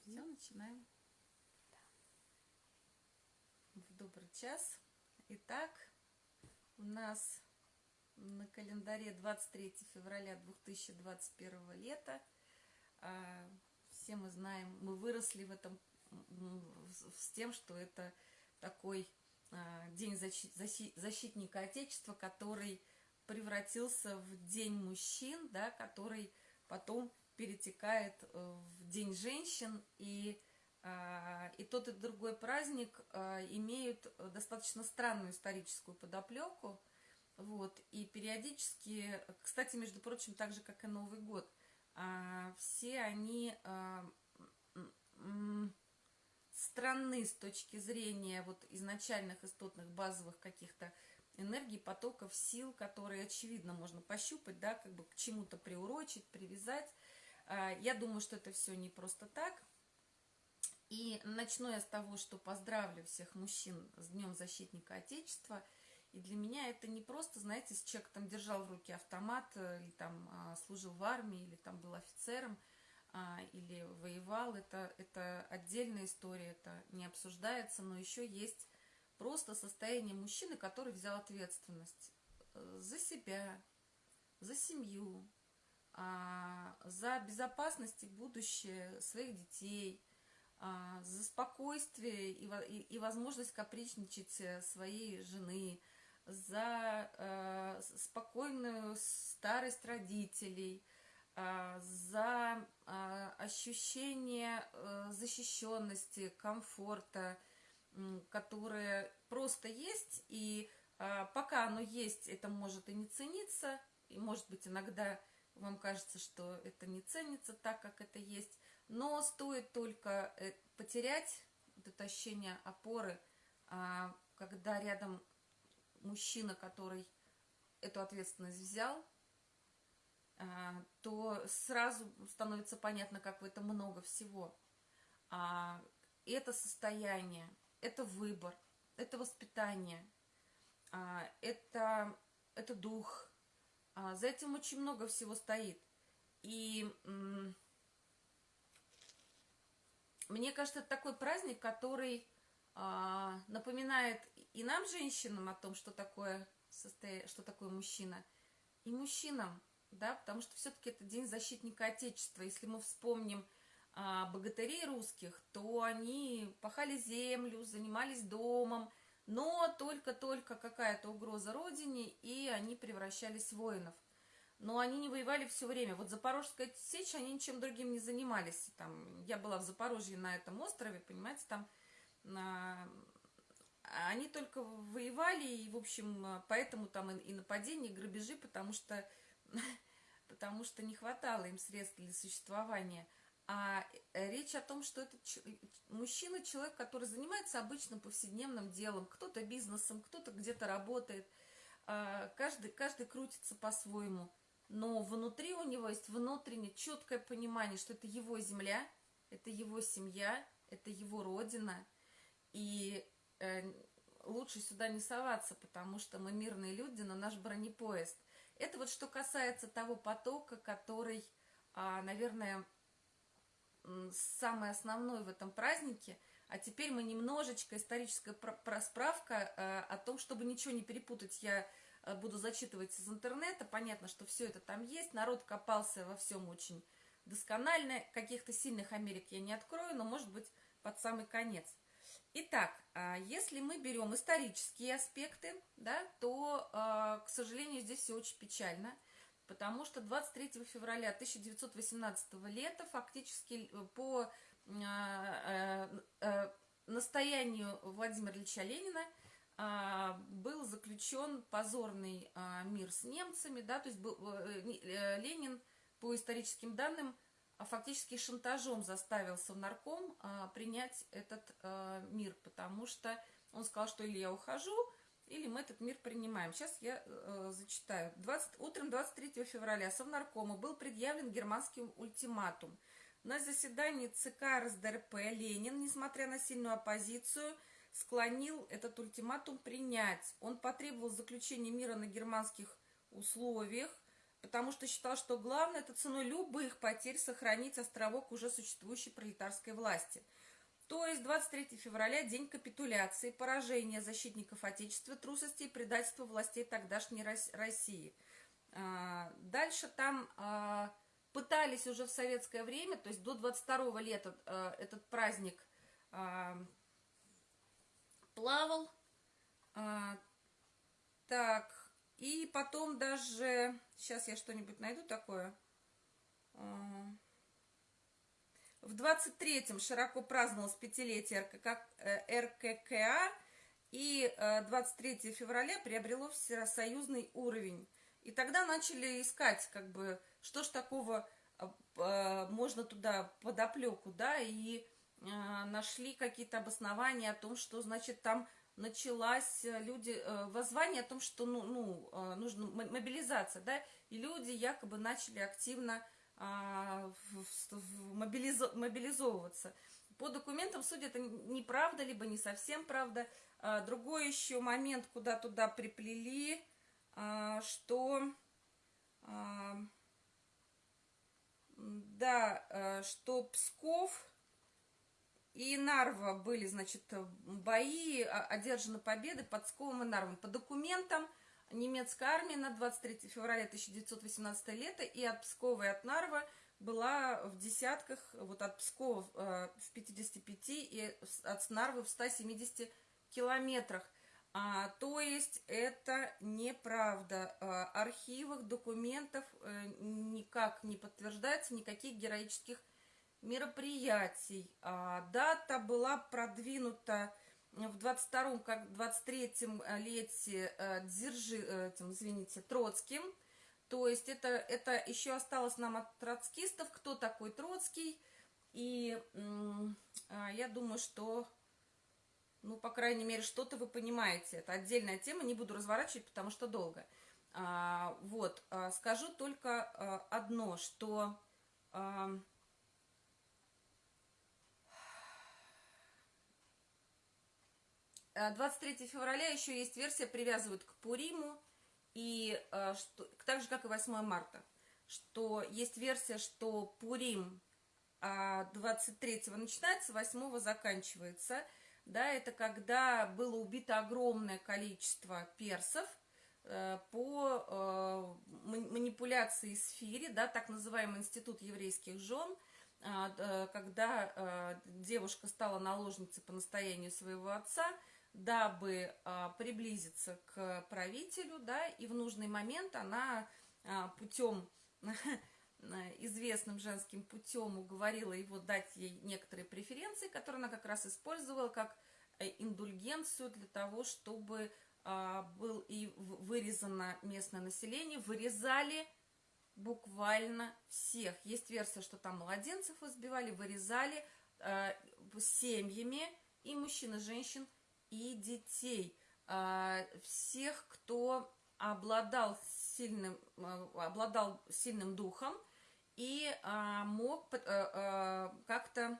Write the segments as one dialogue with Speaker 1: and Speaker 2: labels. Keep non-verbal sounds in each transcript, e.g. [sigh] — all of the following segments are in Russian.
Speaker 1: Все, начинаем. В добрый час. Итак, у нас на календаре 23 февраля 2021 лета. А, все мы знаем, мы выросли в этом с тем, что это такой а, день защитника Отечества, который превратился в день мужчин, да, который потом перетекает э, в День женщин, и, а, и тот и другой праздник а, имеют достаточно странную историческую подоплеку, вот, и периодически, кстати, между прочим, так же, как и Новый год, а, все они странны с точки зрения вот изначальных истотных базовых каких-то энергий, потоков, сил, которые, очевидно, можно пощупать, да, как бы к чему-то приурочить, привязать, я думаю, что это все не просто так. И начну я с того, что поздравлю всех мужчин с Днем Защитника Отечества. И для меня это не просто, знаете, с человек там держал в руке автомат, э, или там а, служил в армии, или там был офицером, а, или воевал. Это, это отдельная история, это не обсуждается, но еще есть просто состояние мужчины, который взял ответственность э, за себя, за семью, за безопасность и будущее своих детей, а, за спокойствие и, возможность капричничать э, своей жены, за э, спокойную старость родителей, а, за ощущение э, защищенности, комфорта, которое просто есть, и пока оно есть, это может и не цениться, и может быть иногда вам кажется, что это не ценится так, как это есть, но стоит только э, потерять это ощущение опоры, а, когда рядом мужчина, который эту ответственность взял, а, то сразу становится понятно, как в этом много всего. А, это состояние, это выбор, это воспитание, это, это дух – а, за этим очень много всего стоит. И мне кажется, это такой праздник, который а, напоминает и нам, женщинам, о том, что такое, что такое мужчина, и мужчинам, да, потому что все-таки это День защитника Отечества. Если мы вспомним а, богатырей русских, то они пахали землю, занимались домом, но только-только какая-то угроза родине, и они превращались в воинов. Но они не воевали все время. Вот Запорожская сечь, они ничем другим не занимались. Там, я была в Запорожье на этом острове, понимаете, там на... они только воевали, и, в общем, поэтому там и, и нападения, и грабежи, потому что, [laughs] потому что не хватало им средств для существования – а э, речь о том, что это мужчина, человек, который занимается обычным повседневным делом, кто-то бизнесом, кто-то где-то работает, а, каждый, каждый крутится по-своему, но внутри у него есть внутреннее четкое понимание, что это его земля, это его семья, это его родина, и э, лучше сюда не соваться, потому что мы мирные люди, но наш бронепоезд. Это вот что касается того потока, который, а, наверное, самый основной в этом празднике. А теперь мы немножечко, историческая просправка э, о том, чтобы ничего не перепутать, я э, буду зачитывать из интернета. Понятно, что все это там есть. Народ копался во всем очень досконально. Каких-то сильных Америк я не открою, но, может быть, под самый конец. Итак, а если мы берем исторические аспекты, да, то, э, к сожалению, здесь все очень печально – потому что 23 февраля 1918 лета фактически э, по э, э, настоянию Владимира Ильича Ленина а, был заключен позорный а, мир с немцами, да, то есть Ленин по историческим данным а, фактически шантажом заставил Совнарком принять этот мир, потому что он сказал, что или я ухожу, или мы этот мир принимаем. Сейчас я э, зачитаю. 20, утром 23 февраля Совнаркому был предъявлен германский ультиматум. На заседании ЦК РСДРП Ленин, несмотря на сильную оппозицию, склонил этот ультиматум принять. Он потребовал заключения мира на германских условиях, потому что считал, что главное это ценой любых потерь сохранить островок уже существующей пролетарской власти. То есть 23 февраля – день капитуляции, поражения защитников Отечества, трусости и предательства властей тогдашней России. А, дальше там а, пытались уже в советское время, то есть до 22 лета а, этот праздник плавал. Так, и потом даже, сейчас я что-нибудь найду такое. В 23-м широко праздновалось пятилетие РКК, РККА, и 23 э, февраля приобрело всесоюзный уровень. И тогда начали искать, как бы, что ж такого а, можно туда подоплеку, да, и нашли какие-то обоснования о том, что, значит, там началась э, люди э, воззвание о том, что ну, ну э, нужно мобилизация, да, и люди якобы начали активно а, мобилизовываться. По документам судя это неправда, либо не совсем правда. А, другой еще момент, куда туда приплели, а, что да, что Псков и Нарва были, значит, бои, а, одержаны победы под Псковом и Нарвом. По документам немецкая армия на 23 февраля 1918 лета и от Пскова и от Нарва была в десятках, вот от Пскова э, в 55 и от Нарвы в 170 километрах. А, то есть это неправда. А, архивах, документов э, никак не подтверждается, никаких героических мероприятий. А, дата была продвинута в 22-м, как 23-м лете э, Дзержи, э, этим, извините, Троцким. То есть это, это еще осталось нам от троцкистов, кто такой Троцкий. И а, я думаю, что, ну, по крайней мере, что-то вы понимаете. Это отдельная тема, не буду разворачивать, потому что долго. А, вот, а, скажу только одно, что... 23 э, февраля еще есть версия, привязывают к Пуриму, и э, что, так же, как и 8 марта, что есть версия, что Пурим 23 а, начинается, 8 заканчивается. Да, это когда было убито огромное количество персов э, по манипуляции сфере, да, так называемый институт еврейских жен, а, когда девушка стала наложницей по настоянию своего отца – дабы а, приблизиться к правителю, да, и в нужный момент она а, путем [laughs] известным женским путем уговорила его дать ей некоторые преференции, которые она как раз использовала как э, индульгенцию для того, чтобы а, был и вырезано местное население, вырезали буквально всех. Есть версия, что там младенцев избивали, вырезали а, семьями и мужчин, и женщин – и детей, а, всех, кто обладал сильным, а, обладал сильным духом и а, мог как-то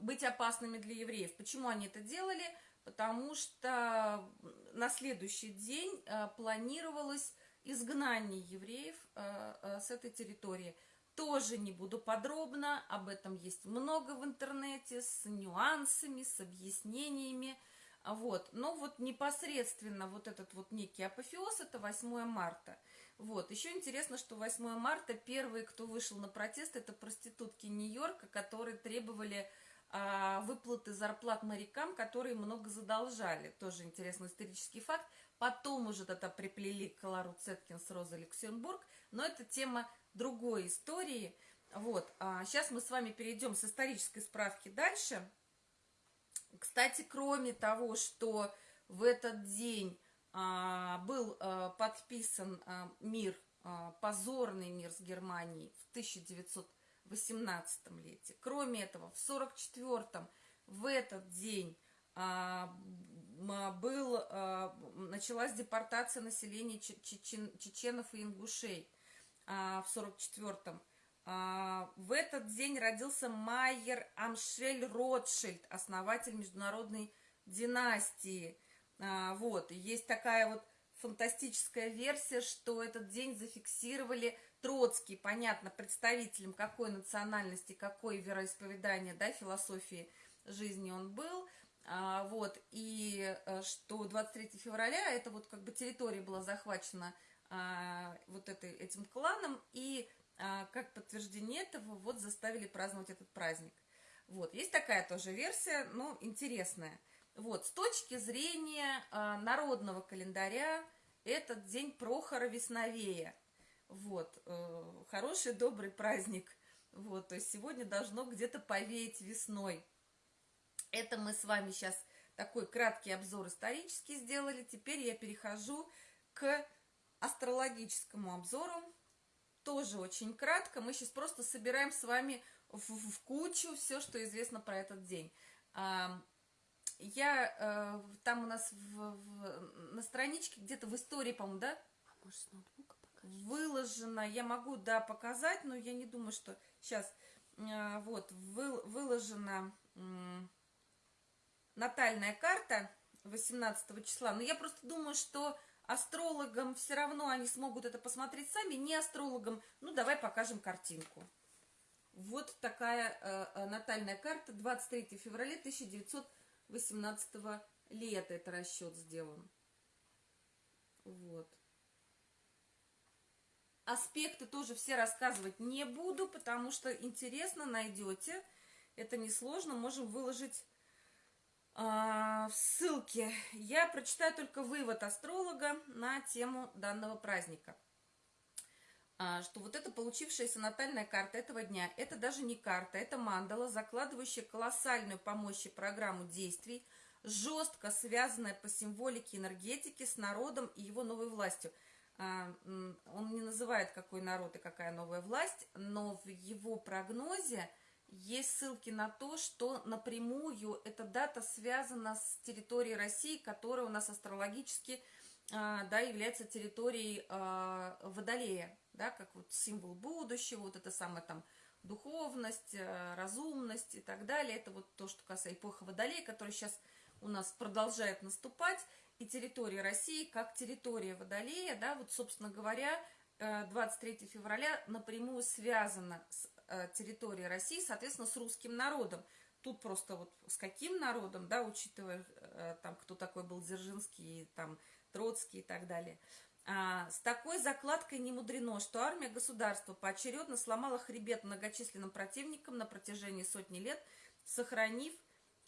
Speaker 1: быть опасными для евреев. Почему они это делали? Потому что на следующий день планировалось изгнание евреев с этой территории – тоже не буду подробно, об этом есть много в интернете, с нюансами, с объяснениями. Вот. Но вот непосредственно вот этот вот некий апофеоз, это 8 марта. Вот. Еще интересно, что 8 марта первые, кто вышел на протест, это проститутки Нью-Йорка, которые требовали а, выплаты зарплат морякам, которые много задолжали. Тоже интересный исторический факт. Потом уже это приплели к Лару Цеткинс, Роза Люксембург, но это тема другой истории. Вот, а сейчас мы с вами перейдем с исторической справки дальше. Кстати, кроме того, что в этот день а, был а, подписан а, мир, а, позорный мир с Германией в 1918 лете. Кроме этого, в 1944 в этот день а, был, а, началась депортация населения чечен, чеченов и ингушей а, в 44-м. А, в этот день родился Майер Амшель Ротшильд, основатель международной династии. А, вот, есть такая вот фантастическая версия, что этот день зафиксировали Троцкий, понятно, представителем какой национальности, какой вероисповедания, да, философии жизни он был, вот, и э, что 23 февраля это вот как бы территория была захвачена а, вот этой, этим кланом, и а, как подтверждение этого вот заставили праздновать этот праздник. Вот, есть такая тоже версия, но интересная. Вот, с точки зрения а, народного календаря, этот день Прохора Весновея. Вот, э, хороший, добрый праздник. Вот, то есть сегодня должно где-то повеять весной. Это мы с вами сейчас такой краткий обзор исторический сделали. Теперь я перехожу к астрологическому обзору. Тоже очень кратко. Мы сейчас просто собираем с вами в, в кучу все, что известно про этот день. Я э, там у нас в, в, на страничке где-то в истории, по-моему, да? А может, с ноутбука покажешь? Выложено. Я могу, да, показать, но я не думаю, что сейчас. Э, вот, вы, выложена э, натальная карта 18 числа. Но я просто думаю, что астрологам все равно они смогут это посмотреть сами. Не астрологам, ну, давай покажем картинку. Вот такая э, э натальная карта 23 февраля 1900 18 лета это расчет сделан. Вот. Аспекты тоже все рассказывать не буду, потому что интересно найдете. Это несложно, можем выложить э, ссылки. Я прочитаю только вывод астролога на тему данного праздника. А, что вот эта получившаяся натальная карта этого дня, это даже не карта, это мандала, закладывающая колоссальную по мощи программу действий, жестко связанная по символике энергетики с народом и его новой властью. А, он не называет, какой народ и какая новая власть, но в его прогнозе есть ссылки на то, что напрямую эта дата связана с территорией России, которая у нас астрологически а, да, является территорией Водолея да, как вот символ будущего, вот это самое там духовность, э, разумность и так далее. Это вот то, что касается эпохи Водолея, которая сейчас у нас продолжает наступать, и территория России как территория Водолея, да, вот, собственно говоря, 23 э, февраля напрямую связана с э, территорией России, соответственно, с русским народом. Тут просто вот с каким народом, да, учитывая там, кто такой был Дзержинский, там, Троцкий и так далее – а, с такой закладкой не мудрено, что армия государства поочередно сломала хребет многочисленным противникам на протяжении сотни лет, сохранив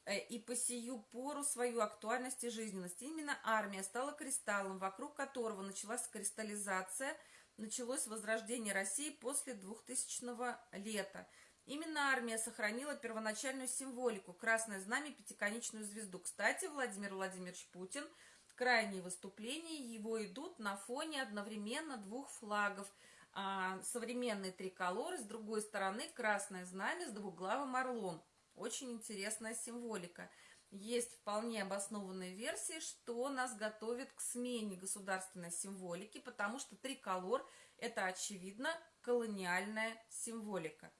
Speaker 1: э, и по сию пору свою актуальность и жизненность. Именно армия стала кристаллом, вокруг которого началась кристаллизация, началось возрождение России после 2000 лета. Именно армия сохранила первоначальную символику – красное знамя, пятиконечную звезду. Кстати, Владимир Владимирович Путин – крайние выступления его идут на фоне одновременно двух флагов. А, современный триколор, с другой стороны красное знамя с двуглавым орлом. Очень интересная символика. Есть вполне обоснованные версии, что нас готовит к смене государственной символики, потому что триколор – это, очевидно, колониальная символика.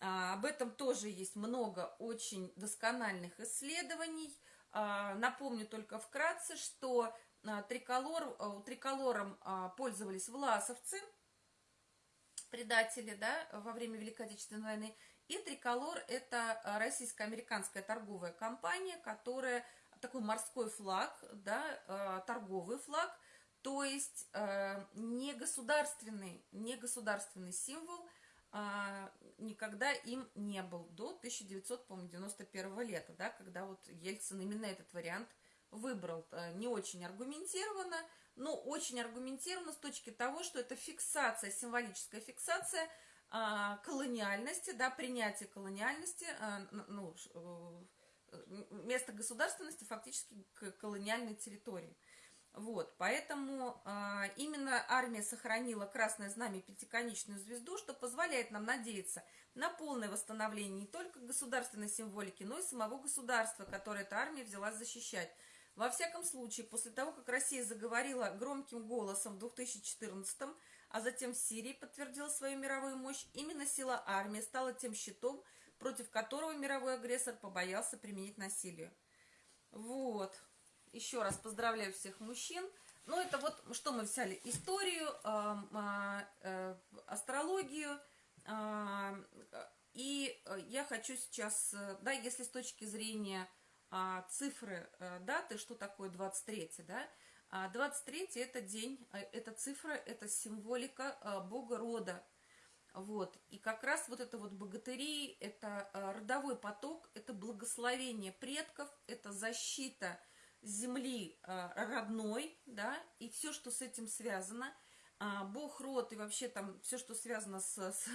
Speaker 1: А, об этом тоже есть много очень доскональных исследований – а, напомню только вкратце, что а, триколор, а, триколором пользовались власовцы, предатели, да, во время Великой Отечественной войны. И триколор – это российско-американская торговая компания, которая такой морской флаг, да, торговый флаг, то есть не государственный, не государственный символ – а, никогда им не был до 1991 лета, да, когда вот Ельцин именно этот вариант выбрал. Э, не очень аргументированно, но очень аргументированно с точки того, что это фиксация, символическая фиксация колониальности, да, принятие колониальности, а, ну, э, место государственности фактически к колониальной территории. Вот, поэтому э, именно армия сохранила красное знамя пятиконечную звезду, что позволяет нам надеяться на полное восстановление не только государственной символики, но и самого государства, которое эта армия взялась защищать. Во всяком случае, после того, как Россия заговорила громким голосом в 2014 а затем в Сирии подтвердила свою мировую мощь, именно сила армии стала тем щитом, против которого мировой агрессор побоялся применить насилие. Вот. Еще раз поздравляю всех мужчин. Ну, это вот, что мы взяли, историю, э, э, астрологию, э, и я хочу сейчас, да, если с точки зрения цифры э, даты, что такое 23, да, 23 это день, это цифра, это символика э, бога рода, вот. И как раз вот это вот богатыри, это э, родовой поток, это благословение предков, это защита земли э, родной, да, и все, что с этим связано. А, бог род и вообще там все, что связано с, с,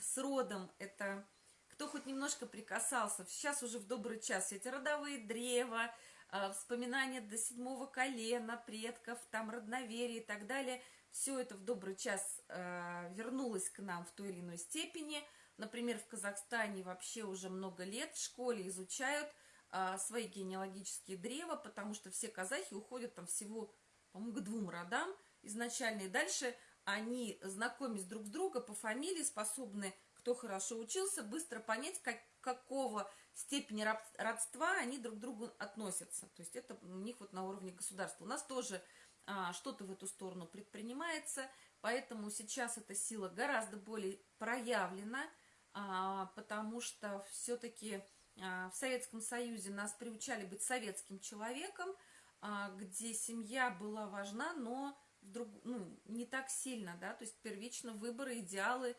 Speaker 1: с родом, это кто хоть немножко прикасался. Сейчас уже в добрый час эти родовые древа, э, вспоминания до седьмого колена предков, там родноверие и так далее – все это в добрый час э, вернулось к нам в той или иной степени. Например, в Казахстане вообще уже много лет в школе изучают э, свои генеалогические древа, потому что все казахи уходят там всего, по-моему, к двум родам изначально. И дальше они, знакомясь друг с другом по фамилии, способны, кто хорошо учился, быстро понять, как, какого степени родства они друг к другу относятся. То есть это у них вот на уровне государства. У нас тоже а, что-то в эту сторону предпринимается, поэтому сейчас эта сила гораздо более проявлена, а, потому что все-таки а, в Советском Союзе нас приучали быть советским человеком, где семья была важна, но вдруг, ну, не так сильно, да, то есть первично выборы, идеалы,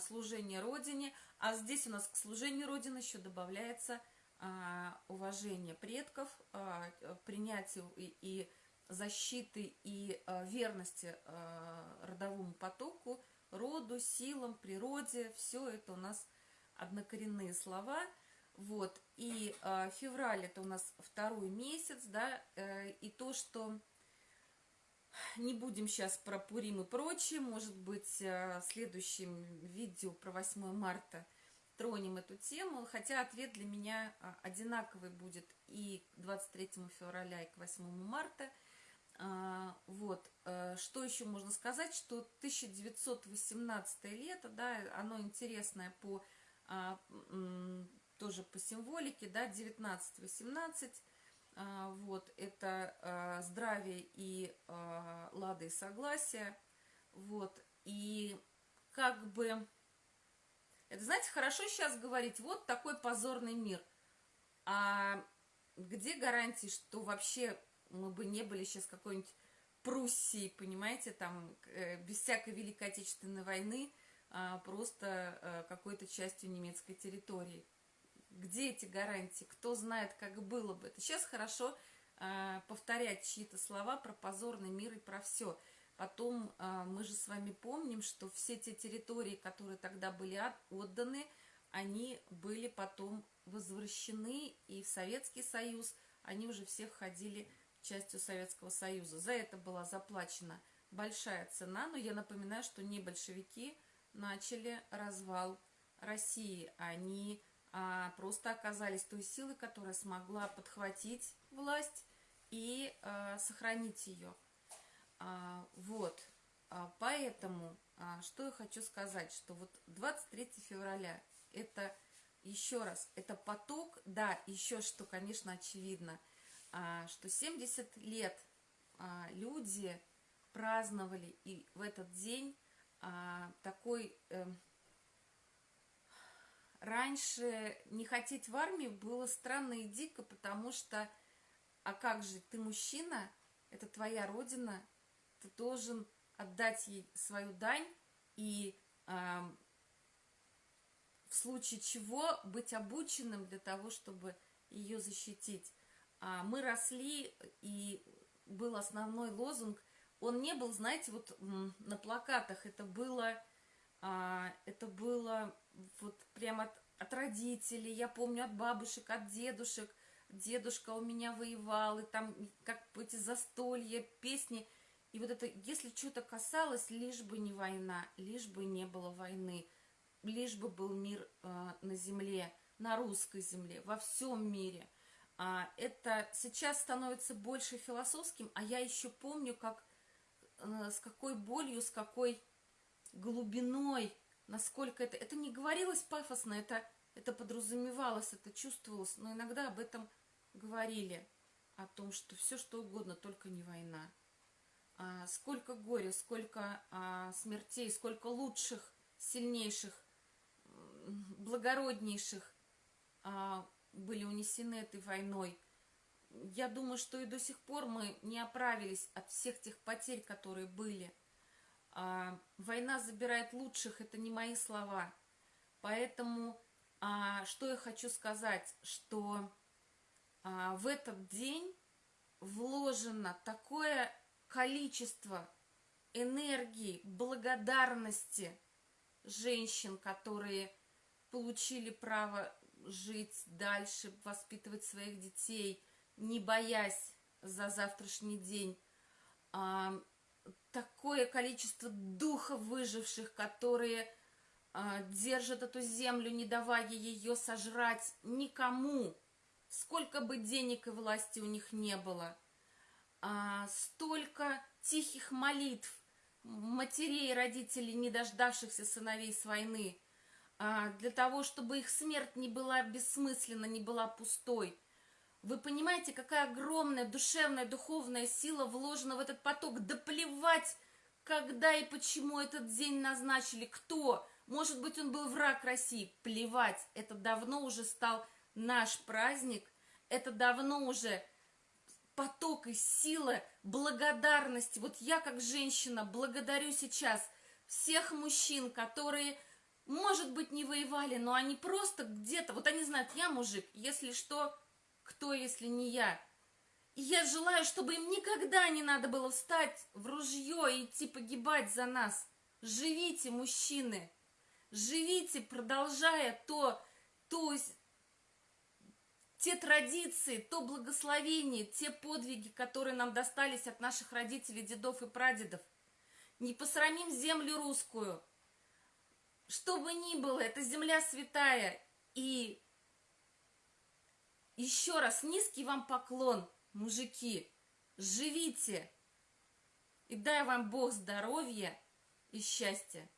Speaker 1: служение Родине, а здесь у нас к служению Родины еще добавляется уважение предков, принятие и, защиты и верности родовому потоку, роду, силам, природе. Все это у нас однокоренные слова. Вот. И февраль это у нас второй месяц, да, э, и то, что не будем сейчас про Пурим и прочее, может быть, э, в следующем видео про 8 марта тронем эту тему, хотя ответ для меня э, одинаковый будет и к 23 февраля, и к 8 марта – а, вот, э, что еще можно сказать, что 1918 лето, да, оно интересное по, а, тоже по символике, да, 19-18, а, вот, это здравие и лады и согласие, вот, и как бы, это, знаете, хорошо сейчас говорить, вот такой позорный мир, а где гарантии, что вообще мы бы не были сейчас какой-нибудь Пруссией, понимаете, там, э, без всякой Великой Отечественной войны, а просто э, какой-то частью немецкой территории. Где эти гарантии? Кто знает, как было бы? Это сейчас хорошо э, повторять чьи-то слова про позорный мир и про все. Потом мы же с вами помним, что все те территории, которые тогда были отданы, они были потом возвращены и в Советский Союз, они уже все входили частью Советского Союза. За это была заплачена большая цена, но я напоминаю, что не большевики начали развал России. Они а, просто оказались той силой, которая смогла подхватить власть и а, сохранить ее. А, вот. А, поэтому, а, что я хочу сказать, что вот 23 февраля это еще раз, это поток, да, еще что, конечно, очевидно – а, что 70 лет а, люди праздновали и в этот день а, такой эм, раньше не хотеть в армию было странно и дико, потому что, а как же, ты мужчина, это твоя родина, ты должен отдать ей свою дань и э, в случае чего быть обученным для того, чтобы ее защитить. А, мы росли, и был основной лозунг, он не был, знаете, вот на плакатах, это было, а, это было вот прямо от, от родителей, я помню, от бабушек, от дедушек, дедушка у меня воевал, и там как эти застолья, песни, и вот это, если что-то касалось, лишь бы не война, лишь бы не было войны, лишь бы был мир э, на земле, на русской земле, во всем мире – а, это сейчас становится больше философским, а я еще помню, как э, с какой болью, с какой глубиной, насколько это... Это не говорилось пафосно, это, это подразумевалось, это чувствовалось, но иногда об этом говорили, о том, что все что угодно, только не война. а, сколько горя, сколько а, смертей, сколько лучших, сильнейших, благороднейших а, были унесены этой войной. Я думаю, что и до сих пор мы не оправились от всех тех потерь, которые были. А, война забирает лучших, это не мои слова. Поэтому а, что я хочу сказать, что а, в этот день вложено такое количество энергии, благодарности женщин, которые получили право жить дальше, воспитывать своих детей, не боясь за завтрашний день. Такое количество духов выживших, которые а, держат эту землю, не давая ее сожрать никому, сколько бы денег и власти у них не было. А, столько тихих молитв матерей и родителей, не дождавшихся сыновей с войны, а, для того, чтобы их смерть не была бессмысленна, не была пустой. Вы понимаете, какая огромная душевная, духовная сила вложена в этот поток? Да плевать, когда и почему этот день назначили, кто. Может быть, он был враг России. Плевать, это давно уже стал наш праздник. Это давно уже поток и сила благодарности. Вот я как женщина благодарю сейчас всех мужчин, которые, может быть, не воевали, но они просто где-то, вот они знают, я мужик, если что, кто, если не я? И я желаю, чтобы им никогда не надо было встать в ружье и идти погибать за нас. Живите, мужчины, живите, продолжая то, то, те традиции, то благословение, те подвиги, которые нам достались от наших родителей, дедов и прадедов. Не посрамим землю русскую. Что бы ни было, это земля святая. И еще раз низкий вам поклон, мужики. Живите. И дай вам Бог здоровья и счастья.